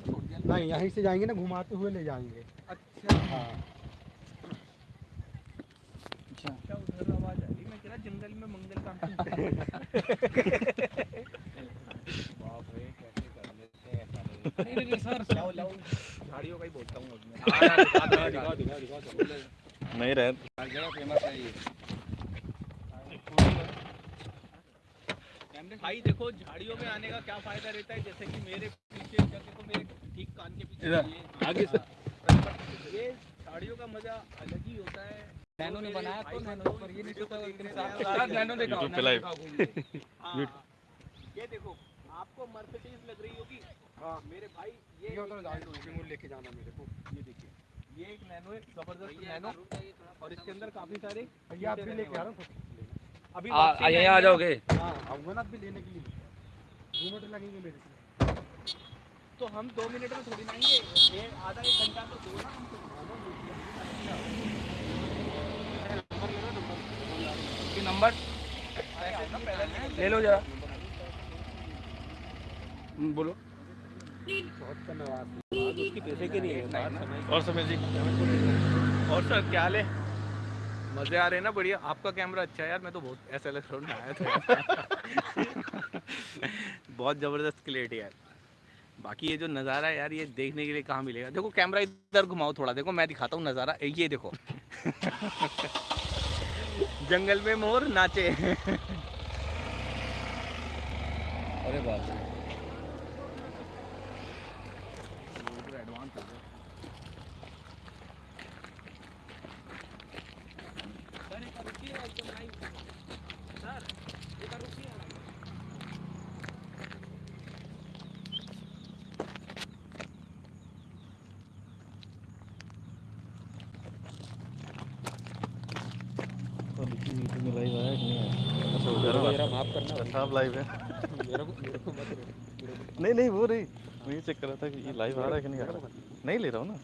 छोड़ दिया नहीं यहीं से जाएँगे ना घुमाते हुए ले जाएँगे। अच्छा। हाँ। क्या उधर आवाज़ आ रही? मैं कह रहा जंगल में मंगल का बाप रे कैसे कर लेते हैं नहीं। नहीं सर लाओ लाओ झाड़ियों का ही बोलता हूँ उसमें दिखा दिखा दिखा नहीं रहे। जगह फ़ेमस है ये। भाई देखो झाड़ियों में आने का क्या फ़ायदा रहता है? जैसे कि मेरे ठीक कान के पीछे आगे से। ये झाड़ियों का मज़ा अलग ही होता है। नैनो ने बनाया तो नैनो पर ये नहीं नैनो पे। हाँ, ये देखो आपको मर्सिडीज लग रही होगी। हाँ। मेरे भाई ये ये उधर गाड़ी लेके जाना मेरे को। ये देखिए। ये एक नैनो है ज़बरदस्त नैनो। और इसके अंदर काफ़ी सारे भैया आप भी लेके आ रहे हो तो अभी आ आ- यहाँ आ जाओगे। हाँ आऊँगा ना आप भी लेने के लिए। दो मिनट लगेंगे मेरे को तो हम दो मिनट में थोड़ी ना आएँगे। आधा एक घंटा तो दो ना हमको। कि नंबर? ले लो जरा। हम्म, बोलो। बहुत धन्यवाद। उसके पैसे के नहीं और समय जी? और सर क्या हाल है? मज़े आ रहे हैं ना बढ़िया। आपका कैमरा अच्छा है यार मैं तो बहुत ऐसा लग में आया था। बहुत ज़बरदस्त क्लियरिटी यार बाकी ये जो नज़ारा है यार, ये देखने के लिए कहाँ मिलेगा? देखो कैमरा इधर घुमाओ थोड़ा, देखो, मैं दिखाता हूँ नज़ारा। ये देखो। जंगल में मोर नाचे। अरे बाप रे। लाइव आया कि नहीं आया अच्छा मेरा माफ़ करना साहब लाइव है मेरे को मेरे को मत नहीं नहीं वो नहीं। मैं ये चेक कर रहा था कि ये लाइव आ रहा है कि नहीं आ रहा नहीं ले रहा हूँ ना।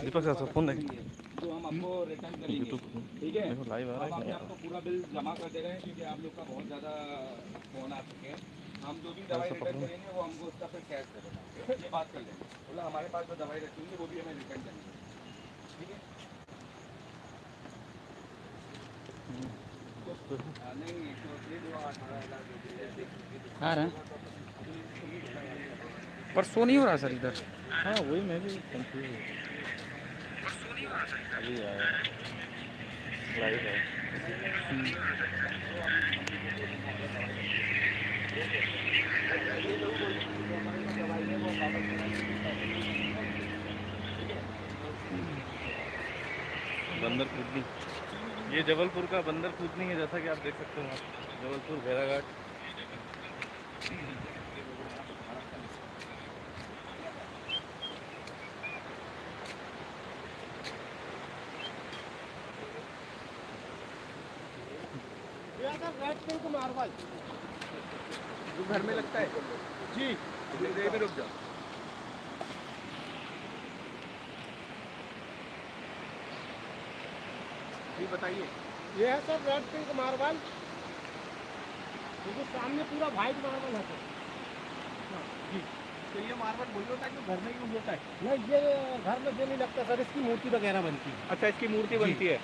दीपक साहब फ़ोन देखें। जो हम आपको रिटर्न करेंगे ठीक है देखो लाइव आ रहा। है आपके पूरा बिल जमा कर दे रहे हैं क्योंकि आप लोग का बहुत ज़्यादा फ़ोन आ चुके हैं। हम जो भी दवाई रिटर्न करेंगे वो हमको उसका फिर कैश करेगा ये बात कर लेंगे। बोला हमारे पास जो दवाई रखी होंगी वो भी हमें रिटर्न करेंगे आ रहा। है पर शो नहीं हो रहा सर इधर? हाँ वही मैं भी कंफ्यूज हूँ अभी आया। लाइव है। बंदर कूदनी ये जबलपुर का बंदर कूदनी है जैसा कि आप देख सकते हो। जबलपुर मारवाल जो घर में लगता है। जी। देर में रुक जाओ। बताइए। ये है सर रेड पिंक मार्बल क्योंकि सामने पूरा वाइट मार्बल है सर। जी। तो ये मार्बल वही होता है जो घर में यूज़ होता है? नहीं ये घर में ये नहीं लगता सर इसकी मूर्ति वगैरह बनती है। अच्छा इसकी मूर्ति बनती है।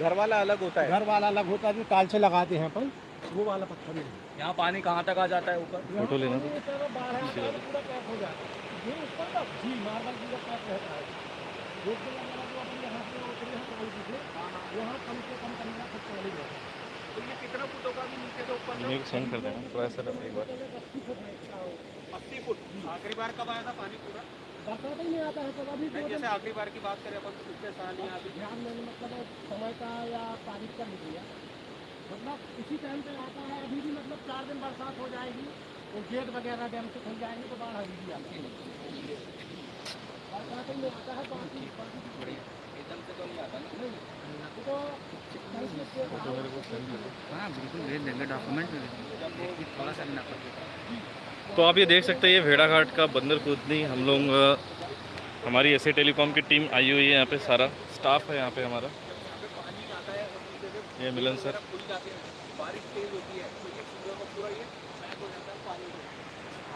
घर वाला अलग होता है। घर वाला अलग होता है जो टाल से लगाते हैं अपन वो वाला पत्थर नहीं। यहाँ पानी कहाँ तक आ जाता है ऊपर? फ़ोटो लेना। है हो। है का? जी मार्बल पूरा पैक रहता है। रोड पे वगैरह जो अपन यहाँ से उतरे हैं काली से वहाँ कम से कम है। तो ये कितना फुट होगा अभी नीचे से ऊपर मेरे को सेंड कर देना थोड़ा सा एक बार। अस्सी फुट। अस्सी फुट आखिरी बार कब आया था पानी पूरा? बरसात ही नहीं आता है तो अभी जैसे आखिरी बार की बात करें अपन तो पिछले साल यहाँ अभी ध्यान देने मतलब समय का या तारीख का नहीं दिया मतलब इसी टाइम पे आता है अभी भी मतलब चार दिन बरसात हो जाएगी और गेट वगैरह डैम से खुल जाएँगे तो बाढ़ अभी भी आती है तो आप ये देख सकते हैं, ये भेड़ाघाट का बंदर कूदनी हम लोग हमारी ऐसे टेलीकॉम की टीम आई हुई है यहाँ पे, सारा स्टाफ है यहाँ पे हमारा। ये मिलन सर।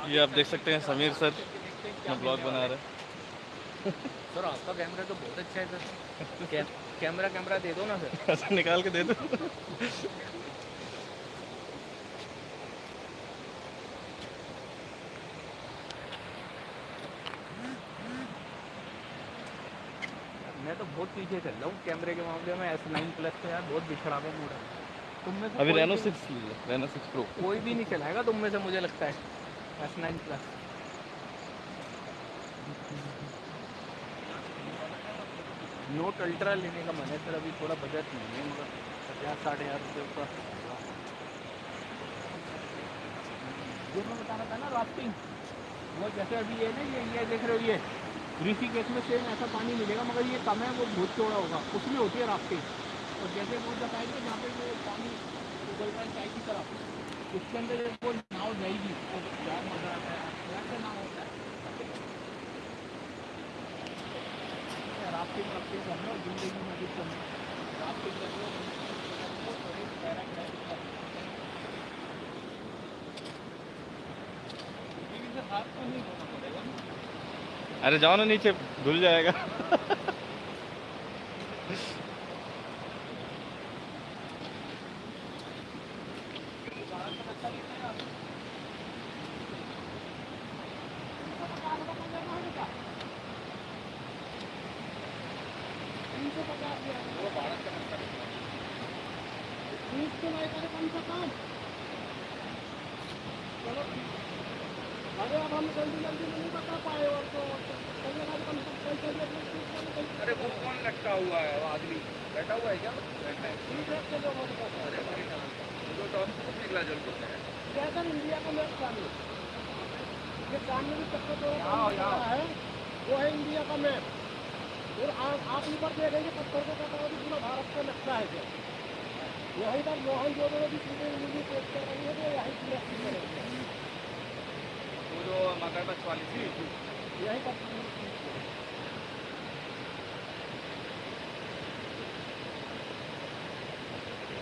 ये आप देख सकते हैं, समीर सर ब्लॉग बना रहे हैं। सर आपका कैमरा तो बहुत अच्छा है सर। कै, कैमरा कैमरा दे दो ना सर। ऐसा निकाल के दे दो। मैं तो बहुत पीछे चल रहा हूँ कैमरे के मामले में एस नाइन प्लस तो यार बहुत बिछड़ा हुआ मूड है। तुम में अभी Reno six Reno six pro कोई भी नहीं चलाएगा तुम में से मुझे लगता है। S nine plus note ultra लेने का मन है सर अभी थोड़ा बजट नहीं है मगर पचास, साठ हज़ार रुपये का। जो मैं बता रहा था ना राफ्टिंग वो जैसे अभी ये ना, ये ये देख रहे हो, ये ऋषिकेश में सेम ऐसा पानी मिलेगा, मगर ये कम है, वो बहुत चौड़ा होगा। उसमें होती है राफ्टिंग और जैसे वो बताएँगे, जहाँ पे वो पानी उबल रहा है, चाय की तरफ़ उसके अंदर वो नाव जाएगी तो यार मज़ा आता है। नाव होता है ज़िंदगी में हाथ को नहीं अरे जाओ ना नीचे धुल जाएगा तीस तो नहीं करे कम से कम चलो अरे अब हम जल्दी जल्दी नहीं बता पाए और तो अरे वो कौन लटका हुआ है? वो आदमी बैठा हुआ है क्या? बैठा है। तीस एक के लोगों को अरे भाई जो निकला जल को है ज़्यादा इंडिया का मैप सामने। ये सामने भी चक्कर यहाँ। है वो है इंडिया का मैप और आप ऊपर देखेंगे पत्थर को कटा भी पूरा भारत का नक्शा है क्या? यही पर मोहन जो भी चीज़ें मूवी पेश कर रही है तो यही सिलेक्ट करेंगे वो जो मगरमच्छ वाली थी। यही पर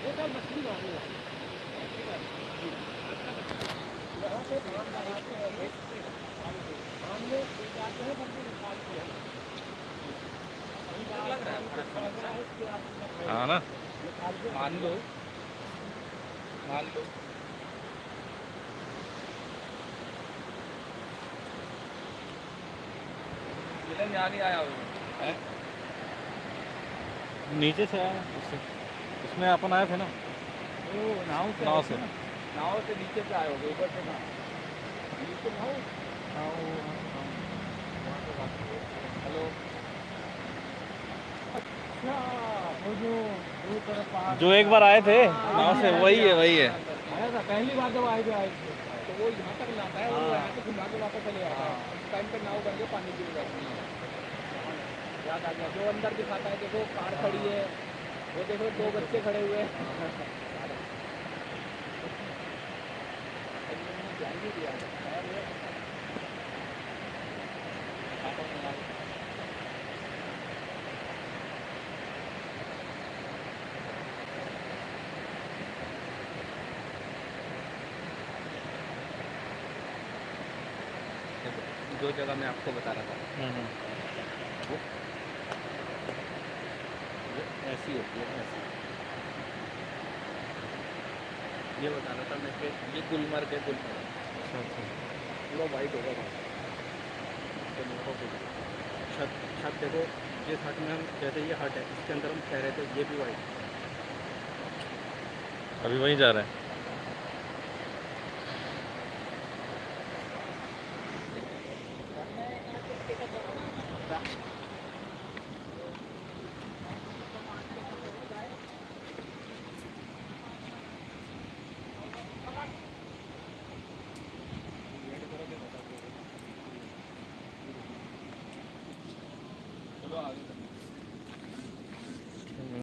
ये सब मछली मारने वाली यहाँ से धान लगाते हैं हमने जाते हैं बल्कि निकालते हैं लग रहा है हाँ ना मान लो। मान लो। मिलन यहाँ नहीं आया वो नीचे से आया? उससे। उसमें अपन आए थे ना? ओ नाव से नाव से। नाव से नीचे से आए होगे ऊपर से कहाँ? नीचे नाव हेलो। अच्छा वो जो जो एक बार आए थे नाव से वही है वही है। पहली बार जब आए थे आए थे तो वो यहाँ तक लाता है वो यहाँ से घुमा के वापस चले जाता है। टाइम पे नाव पानी गिर जाती है याद आ गया जो अंदर दिखाता है देखो कार खड़ी है। वो देखो दो बच्चे खड़े हुए हैं ध्यान नहीं दिया खैर ये- देखो, जो जगह मैं आपको बता रहा था। वो ऐसी होती है ऐसी। ये बता रहा था मैं कि ये गुलमर्ग है गुलमर्ग। पूरा वाइट होगा वहाँ। तो छत छत देखो जिस हट में हम जैसे ये हट है इसके अंदर हम ठहरे थे ये भी वाइट अभी वहीं जा रहे है।